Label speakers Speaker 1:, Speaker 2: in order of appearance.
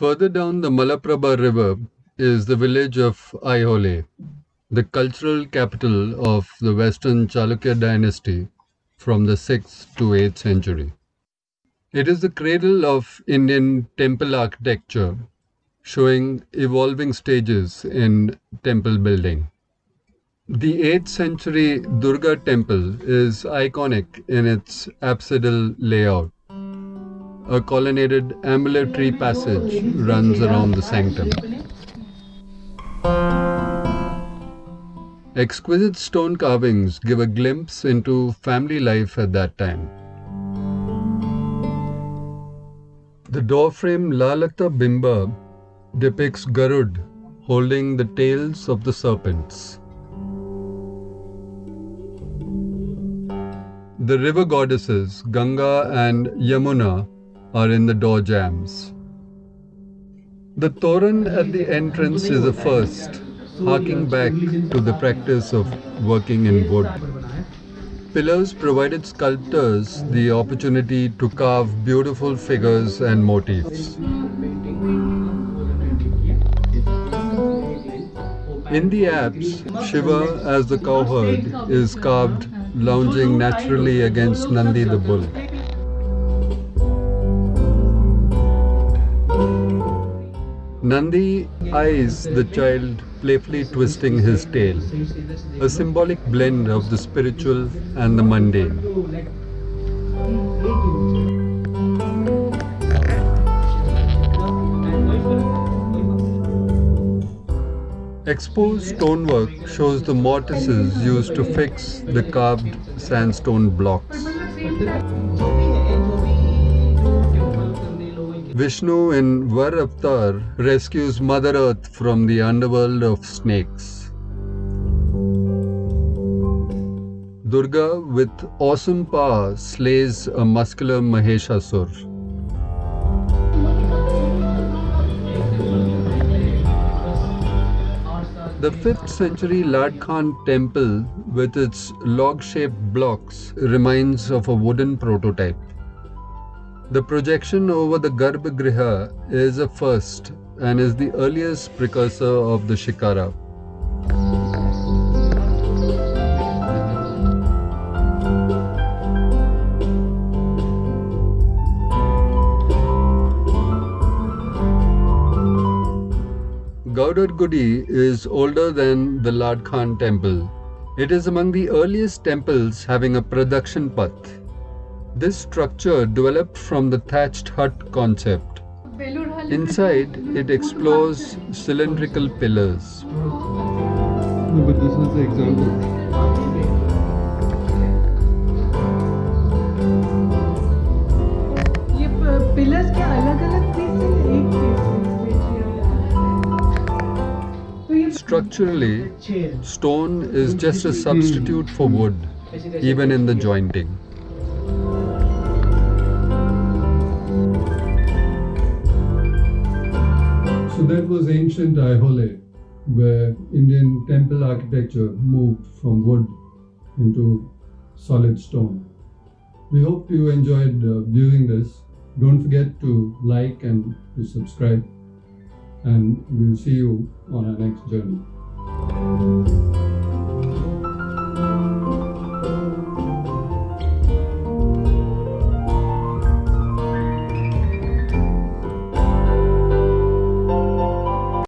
Speaker 1: Further down the Malaprabha river is the village of Aihole, the cultural capital of the Western Chalukya dynasty from the 6th to 8th century. It is the cradle of Indian temple architecture, showing evolving stages in temple building. The 8th century Durga temple is iconic in its apsidal layout. A colonnaded ambulatory passage runs around the sanctum. Exquisite stone carvings give a glimpse into family life at that time. The doorframe Lalata Bimba depicts Garud holding the tails of the serpents. The river goddesses Ganga and Yamuna are in the door jambs. The Toran at the entrance is a first, harking back to the practice of working in wood. Pillars provided sculptors the opportunity to carve beautiful figures and motifs. In the apse, Shiva as the cowherd is carved lounging naturally against Nandi the bull. Nandi eyes the child playfully twisting his tail, a symbolic blend of the spiritual and the mundane. Exposed stonework shows the mortises used to fix the carved sandstone blocks. Vishnu in Var Avatar rescues Mother Earth from the underworld of snakes. Durga, with awesome power, slays a muscular Maheshasur. The 5th century Lad Khan temple with its log-shaped blocks reminds of a wooden prototype. The projection over the Garbhagriha is a first and is the earliest precursor of the Shikhara. Gaudar Gudi is older than the Lad Khan temple. It is among the earliest temples having a pradakshina path. This structure developed from the thatched hut concept. Inside, it explores cylindrical pillars.
Speaker 2: but this is the example.
Speaker 3: Pillars के अलग अलग piece है एक piece
Speaker 1: Structurally, stone is just a substitute for wood, even in the jointing. So that was ancient Aihole, where Indian temple architecture moved from wood into solid stone. We hope you enjoyed uh, viewing this. Don't forget to like and to subscribe, and we'll see you on our next journey.